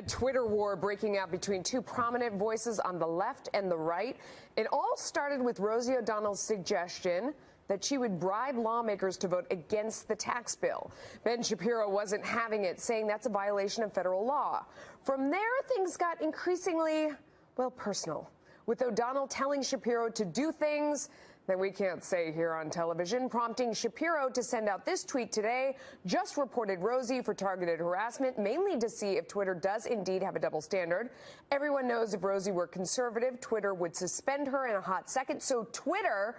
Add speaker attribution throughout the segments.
Speaker 1: A Twitter war breaking out between two prominent voices on the left and the right. It all started with Rosie O'Donnell's suggestion that she would bribe lawmakers to vote against the tax bill. Ben Shapiro wasn't having it, saying that's a violation of federal law. From there, things got increasingly, well, personal, with O'Donnell telling Shapiro to do things that we can't say here on television, prompting Shapiro to send out this tweet today. Just reported Rosie for targeted harassment, mainly to see if Twitter does indeed have a double standard. Everyone knows if Rosie were conservative, Twitter would suspend her in a hot second. So Twitter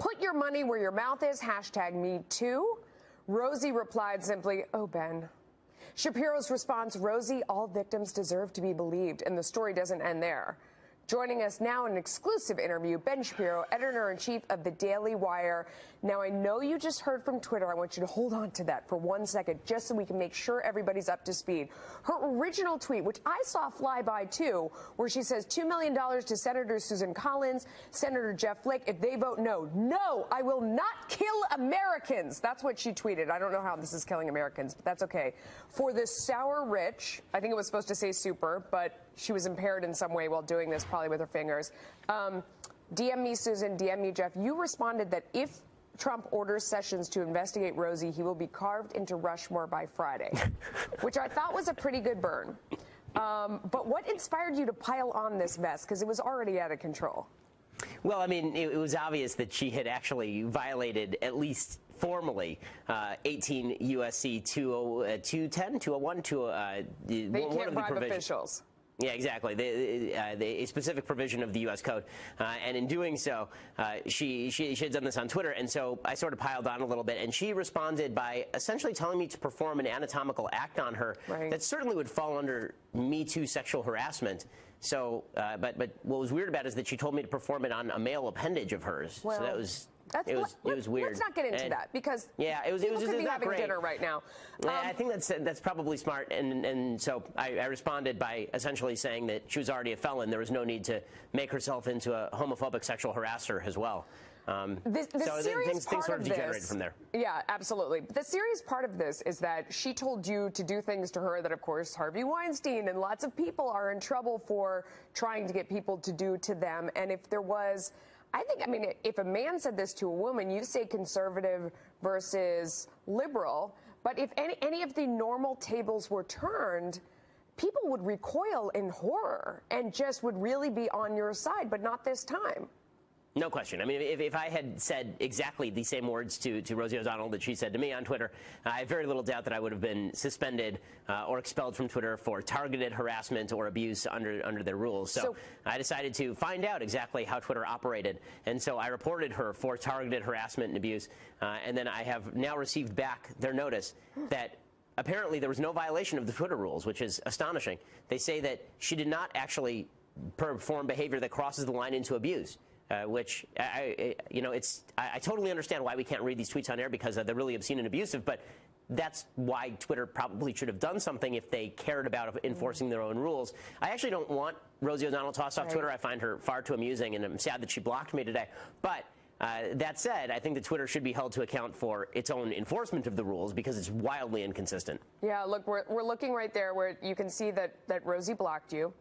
Speaker 1: Put your money where your mouth is, hashtag me too. Rosie replied simply, oh, Ben. Shapiro's response, Rosie, all victims deserve to be believed, and the story doesn't end there. Joining us now in an exclusive interview, Ben Shapiro, editor in chief of the Daily Wire. Now, I know you just heard from Twitter. I want you to hold on to that for one second, just so we can make sure everybody's up to speed. Her original tweet, which I saw fly by too, where she says $2 million to Senator Susan Collins, Senator Jeff Flake, if they vote no. No, I will not kill Americans. That's what she tweeted. I don't know how this is killing Americans, but that's okay. For the sour rich, I think it was supposed to say super, but she was impaired in some way while doing this, probably with her fingers. Um, DM me, Susan, DM me, Jeff. You responded that if Trump orders Sessions to investigate Rosie, he will be carved into Rushmore by Friday, which I thought was a pretty good burn. Um, but what inspired you to pile on this mess? Because it was already out of control.
Speaker 2: Well, I mean, it, it was obvious that she had actually violated at least formally uh, 18 USC 210, 201, 2, uh,
Speaker 1: they
Speaker 2: one,
Speaker 1: can't
Speaker 2: of
Speaker 1: bribe
Speaker 2: provisions.
Speaker 1: officials.
Speaker 2: Yeah, exactly. The, uh, the, a specific provision of the U.S. Code, uh, and in doing so, uh, she, she she had done this on Twitter, and so I sort of piled on a little bit, and she responded by essentially telling me to perform an anatomical act on her
Speaker 1: right.
Speaker 2: that certainly would fall under Me Too sexual harassment. So, uh, but but what was weird about it is that she told me to perform it on a male appendage of hers.
Speaker 1: Well,
Speaker 2: so that was
Speaker 1: that's,
Speaker 2: it was it was weird.
Speaker 1: Let's not get into
Speaker 2: and,
Speaker 1: that because
Speaker 2: yeah, it was it was,
Speaker 1: could be
Speaker 2: not
Speaker 1: having
Speaker 2: great.
Speaker 1: dinner right now.
Speaker 2: Um, I think that's that's probably smart, and and so I, I, responded by essentially saying that she was already a felon. There was no need to make herself into a homophobic sexual harasser as well. Um,
Speaker 1: the, the
Speaker 2: so
Speaker 1: serious
Speaker 2: things,
Speaker 1: part
Speaker 2: things sort of,
Speaker 1: of
Speaker 2: degenerated
Speaker 1: this,
Speaker 2: from there.
Speaker 1: Yeah, absolutely. The serious part of this is that she told you to do things to her that, of course, Harvey Weinstein and lots of people are in trouble for trying to get people to do to them. And if there was I think, I mean, if a man said this to a woman, you say conservative versus liberal. But if any, any of the normal tables were turned, people would recoil in horror and just would really be on your side, but not this time.
Speaker 2: No question. I mean, if, if I had said exactly the same words to, to Rosie O'Donnell that she said to me on Twitter, I have very little doubt that I would have been suspended uh, or expelled from Twitter for targeted harassment or abuse under under their rules. So, so, I decided to find out exactly how Twitter operated, and so I reported her for targeted harassment and abuse, uh, and then I have now received back their notice that apparently there was no violation of the Twitter rules, which is astonishing. They say that she did not actually perform behavior that crosses the line into abuse uh, which I, I, you know, it's I, I, totally understand why we can't read these tweets on air because they're really obscene and abusive, but that's why Twitter probably should have done something if they cared about enforcing their own rules. I actually don't want Rosie O'Donnell tossed off right. Twitter. I find her far too amusing, and I'm sad that she blocked me today. But uh, that said, I think that Twitter should be held to account for its own enforcement of the rules because it's wildly inconsistent.
Speaker 1: Yeah, look, we're, we're looking right there where you can see that, that Rosie blocked you.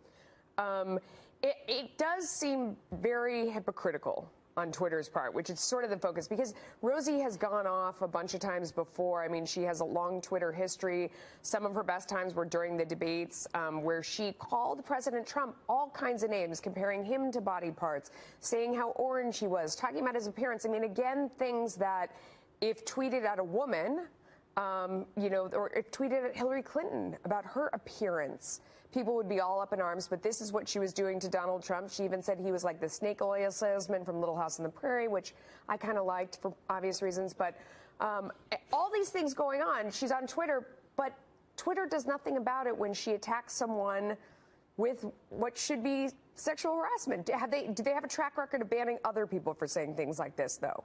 Speaker 1: Um, it, it does seem very hypocritical on Twitter's part, which is sort of the focus because Rosie has gone off a bunch of times before. I mean, she has a long Twitter history. Some of her best times were during the debates um, where she called President Trump all kinds of names, comparing him to body parts, saying how orange he was, talking about his appearance. I mean, again, things that if tweeted at a woman, um, you know, or tweeted at Hillary Clinton about her appearance, people would be all up in arms. But this is what she was doing to Donald Trump. She even said he was like the snake oil salesman from Little House on the Prairie, which I kind of liked for obvious reasons. But um, all these things going on, she's on Twitter, but Twitter does nothing about it when she attacks someone with what should be sexual harassment. Have they, do they have a track record of banning other people for saying things like this, though?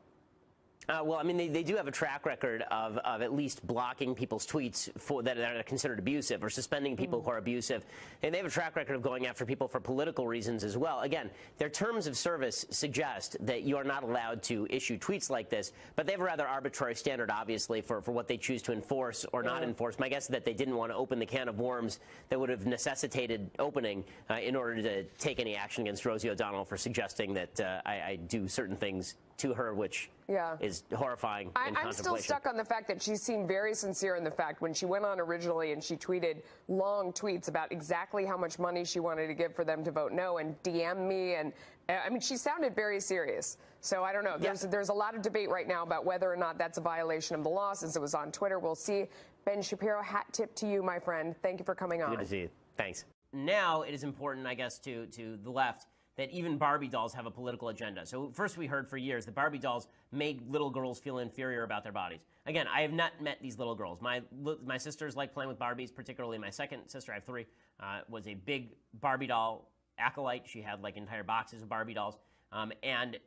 Speaker 2: Uh, well, I mean, they, they do have a track record of, of at least blocking people's tweets for, that are considered abusive or suspending people mm. who are abusive. And they have a track record of going after people for political reasons as well. Again, their terms of service suggest that you are not allowed to issue tweets like this, but they have a rather arbitrary standard, obviously, for, for what they choose to enforce or not enforce. My guess is that they didn't want to open the can of worms that would have necessitated opening uh, in order to take any action against Rosie O'Donnell for suggesting that uh, I, I do certain things to her, which yeah. is horrifying. I,
Speaker 1: am still stuck on the fact that she seemed very sincere in the fact when she went on originally and she tweeted long tweets about exactly how much money she wanted to give for them to vote no and DM me and uh, I mean she sounded very serious. So I don't know. There's there's a lot of debate right now about whether or not that's a violation of the law since it was on Twitter. We'll see. Ben Shapiro, hat tip to you, my friend. Thank you for coming on.
Speaker 2: Good to see you. Thanks. Now it is important, I guess, to to the left that even Barbie dolls have a political agenda. So first we heard for years that Barbie dolls made little girls feel inferior about their bodies. Again, I have not met these little girls. My, my sisters like playing with Barbies, particularly my second sister, I have three, uh, was a big Barbie doll acolyte. She had like entire boxes of Barbie dolls. Um, and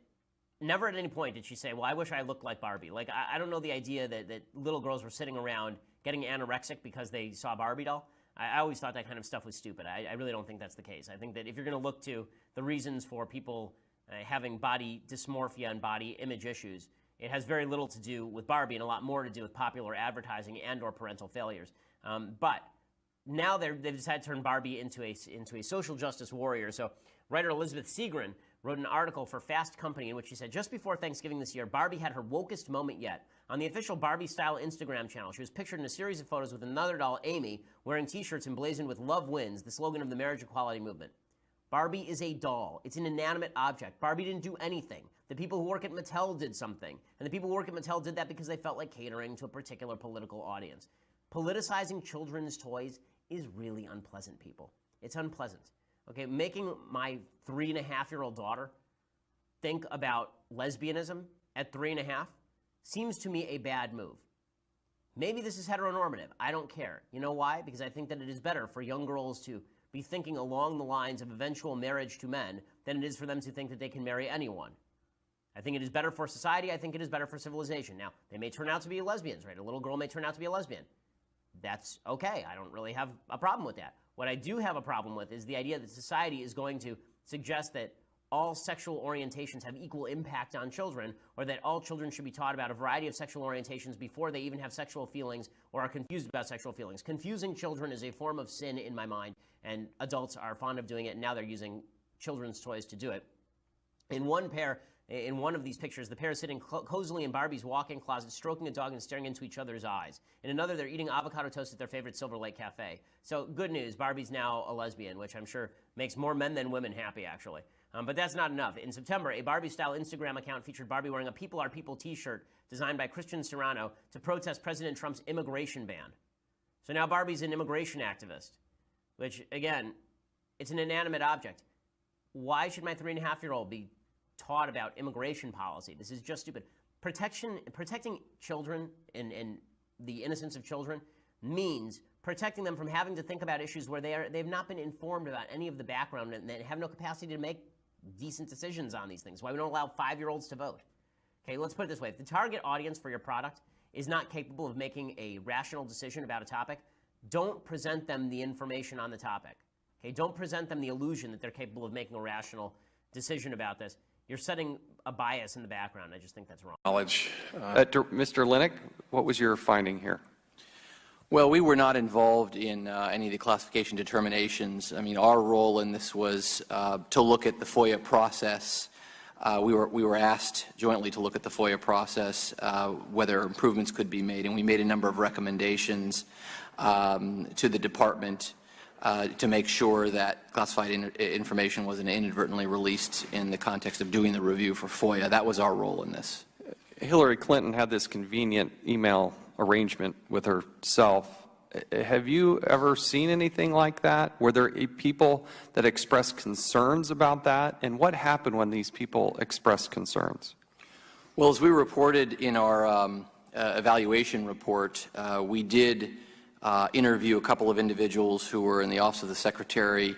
Speaker 2: never at any point did she say, well, I wish I looked like Barbie. Like, I, I don't know the idea that, that little girls were sitting around getting anorexic because they saw a Barbie doll. I, always thought that kind of stuff was stupid. I, I really don't think that's the case. I think that if you're going to look to the reasons for people uh, having body dysmorphia and body image issues, it has very little to do with Barbie and a lot more to do with popular advertising and or parental failures. Um, but now they've decided to turn Barbie into a, into a social justice warrior. So writer Elizabeth Segran wrote an article for Fast Company in which she said, just before Thanksgiving this year, Barbie had her wokest moment yet. On the official Barbie style Instagram channel, she was pictured in a series of photos with another doll, Amy, wearing t shirts emblazoned with Love Wins, the slogan of the marriage equality movement. Barbie is a doll. It's an inanimate object. Barbie didn't do anything. The people who work at Mattel did something. And the people who work at Mattel did that because they felt like catering to a particular political audience. Politicizing children's toys is really unpleasant, people. It's unpleasant. Okay, making my three and a half year old daughter think about lesbianism at three and a half seems to me a bad move. Maybe this is heteronormative. I don't care. You know why? Because I think that it is better for young girls to be thinking along the lines of eventual marriage to men than it is for them to think that they can marry anyone. I think it is better for society. I think it is better for civilization. Now, they may turn out to be lesbians, right? A little girl may turn out to be a lesbian. That's okay. I don't really have a problem with that. What I do have a problem with is the idea that society is going to suggest that all sexual orientations have equal impact on children, or that all children should be taught about a variety of sexual orientations before they even have sexual feelings or are confused about sexual feelings. Confusing children is a form of sin in my mind, and adults are fond of doing it, and now they're using children's toys to do it. In one pair, in one of these pictures, the pair is sitting cozily in Barbie's walk-in closet, stroking a dog and staring into each other's eyes. In another, they're eating avocado toast at their favorite Silver Lake Cafe. So good news, Barbie's now a lesbian, which I'm sure makes more men than women happy, actually. Um, but that's not enough. In September, a Barbie-style Instagram account featured Barbie wearing a People Are People t-shirt designed by Christian Siriano to protest President Trump's immigration ban. So now Barbie's an immigration activist, which, again, it's an inanimate object. Why should my three-and-a-half-year-old be taught about immigration policy? This is just stupid. Protection, protecting children and, and the innocence of children means protecting them from having to think about issues where they are, they've not been informed about any of the background and they have no capacity to make decent decisions on these things. Why we don't allow five-year-olds to vote. Okay, let's put it this way. If the target audience for your product is not capable of making a rational decision about a topic, don't present them the information on the topic. Okay, don't present them the illusion that they're capable of making a rational decision about this. You're setting a bias in the background. I just think that's wrong.
Speaker 3: Knowledge. Uh, uh, Mr. Linick, what was your finding here?
Speaker 4: Well, we were not involved in uh, any of the classification determinations. I mean, our role in this was uh, to look at the FOIA process. Uh, we, were, we were asked jointly to look at the FOIA process, uh, whether improvements could be made, and we made a number of recommendations um, to the Department uh, to make sure that classified in information wasn't inadvertently released in the context of doing the review for FOIA. That was our role in this.
Speaker 3: Hillary Clinton had this convenient email arrangement with herself. Have you ever seen anything like that? Were there people that expressed concerns about that? And what happened when these people expressed concerns?
Speaker 4: Well, as we reported in our um, uh, evaluation report, uh, we did uh, interview a couple of individuals who were in the Office of the Secretary,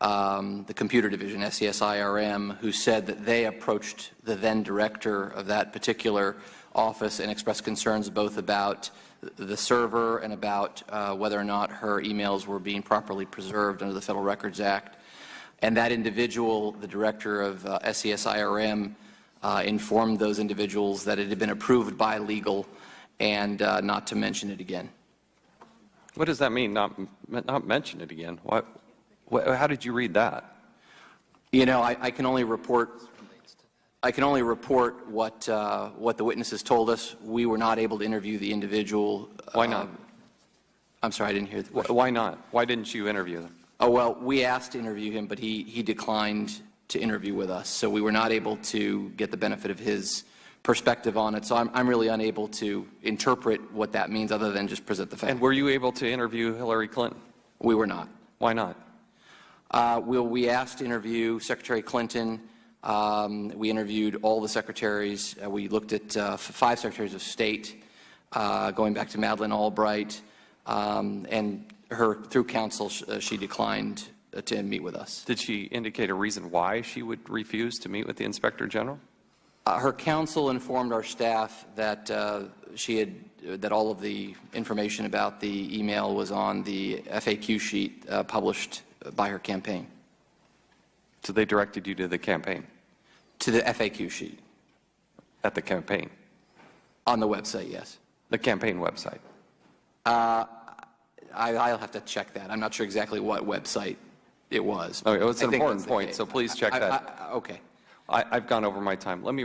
Speaker 4: um, the Computer Division, SESIRM, who said that they approached the then director of that particular office and expressed concerns both about the server and about uh, whether or not her emails were being properly preserved under the Federal Records Act. And that individual, the director of uh, SES IRM, uh, informed those individuals that it had been approved by legal and uh, not to mention it again.
Speaker 3: What does that mean, not, not mention it again? How did you read that?
Speaker 4: You know, I, I can only report. I can only report what uh, what the witnesses told us. We were not able to interview the individual.
Speaker 3: Why not?
Speaker 4: um, I'm sorry, I didn't hear the question.
Speaker 3: Why not? Why didn't you interview them?
Speaker 4: Oh well, we asked to interview him, but he he declined to interview with us, so we were not able to get the benefit of his perspective on it. So I'm I'm really unable to interpret what that means, other than just present the fact.
Speaker 3: And were you able to interview Hillary Clinton?
Speaker 4: we were not.
Speaker 3: Why not?
Speaker 4: Uh, we, we asked to interview Secretary Clinton. Um, we interviewed all the secretaries. Uh, we looked at uh, f- five secretaries of state, uh, going back to Madeleine Albright, um, and her through counsel, sh- uh, she declined uh, to meet with us.
Speaker 3: Did she indicate a reason why she would refuse to meet with the Inspector General?
Speaker 4: Uh, her counsel informed our staff that uh, she had that all of the information about the email was on the FAQ sheet uh, published by her campaign
Speaker 3: So they directed you to the campaign,
Speaker 4: to the FAQ sheet
Speaker 3: at the campaign,
Speaker 4: on the website. Yes.
Speaker 3: the campaign website.
Speaker 4: I, I'll have to check that. I'm not sure exactly what website it was.
Speaker 3: Okay, well, it's an important point, so please check
Speaker 4: I-
Speaker 3: that.
Speaker 4: I- Okay.
Speaker 3: I, I've gone over my time. Let me